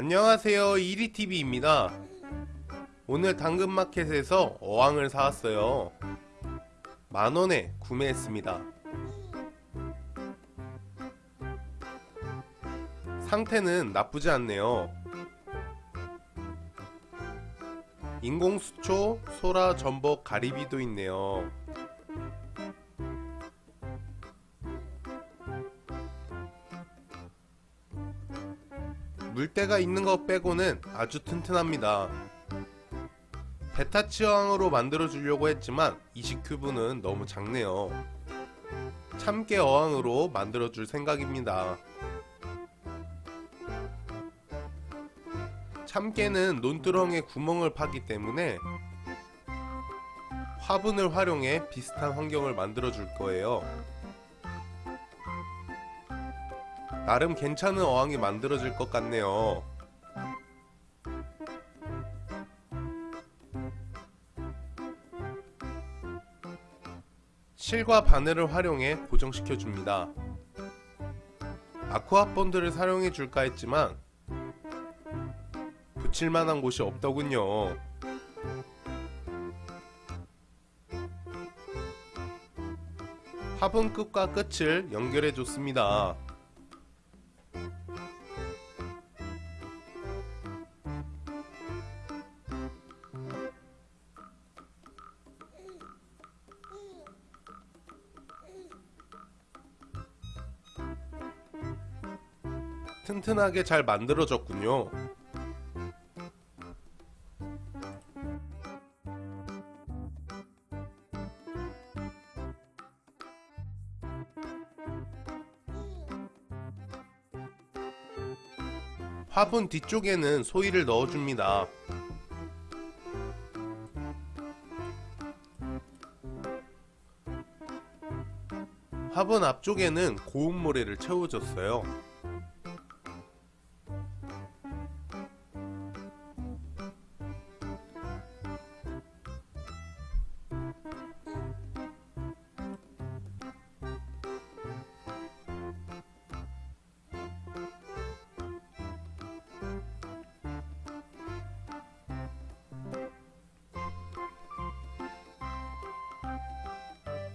안녕하세요. 이리TV입니다. 오늘 당근마켓에서 어항을 사왔어요. 만원에 구매했습니다. 상태는 나쁘지 않네요. 인공수초, 소라, 전복, 가리비도 있네요 물때가 있는 것 빼고는 아주 튼튼합니다. 베타치 어항으로 만들어 주려고 했지만 20큐브는 너무 작네요. 참깨 어항으로 만들어 줄 생각입니다. 참깨는 논두렁에 구멍을 파기 때문에 화분을 활용해 비슷한 환경을 만들어 줄 거예요. 나름 괜찮은 어항이 만들어질 것 같네요. 실과 바늘을 활용해 고정시켜 줍니다. 아쿠아 본드를 사용해 줄까 했지만 붙일만한 곳이 없더군요. 화분 끝과 끝을 연결해 줬습니다 튼튼하게 잘 만들어졌군요. 화분 뒤쪽에는 소이를 넣어줍니다. 화분 앞쪽에는 고운 모래를 채워줬어요.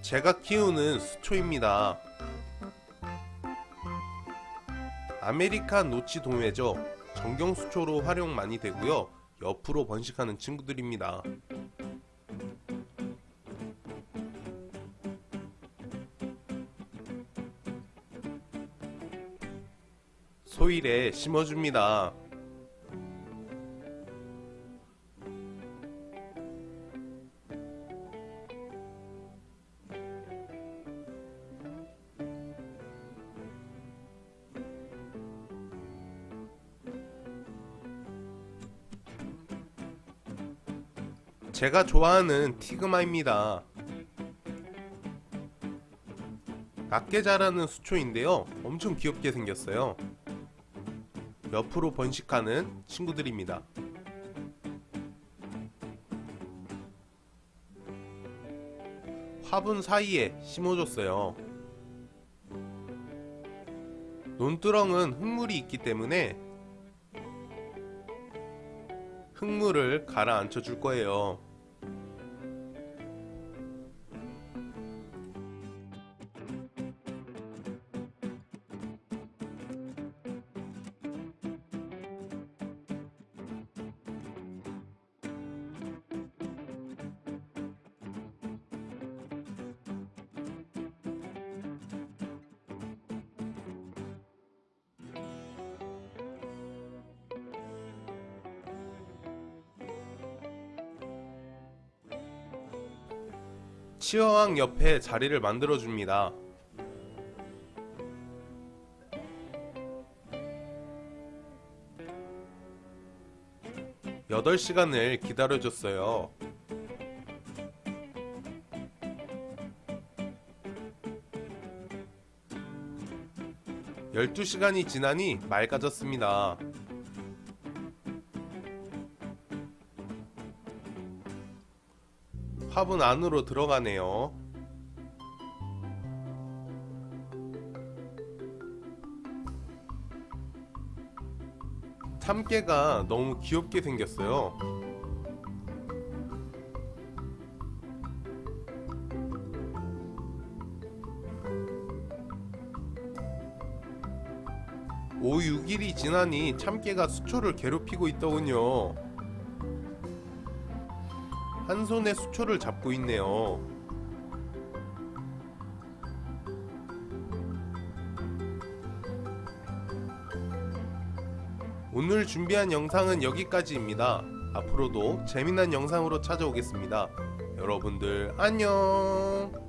제가 키우는 수초입니다. 아메리칸 노치도메죠. 전경수초로 활용 많이 되고요. 옆으로 번식하는 친구들입니다. 소일에 심어줍니다. 제가 좋아하는 티그마입니다. 낮게 자라는 수초인데요. 엄청 귀엽게 생겼어요. 옆으로 번식하는 친구들입니다. 화분 사이에 심어줬어요. 논두렁은 흙물이 있기 때문에 흙물을 가라앉혀 줄 거예요. 치어왕 옆에 자리를 만들어 줍니다. 8 시간을 기다려줬어요. 열두 시간이 지나니 맑아졌습니다. 화분 안으로 들어가네요. 참깨가 너무 귀엽게 생겼어요. 오 6일이 지나니 참깨가 수초를 괴롭히고 있더군요. 한 손에 수초를 잡고 있네요. 오늘 준비한 영상은 여기까지입니다. 앞으로도 재미난 영상으로 찾아오겠습니다. 여러분들 안녕.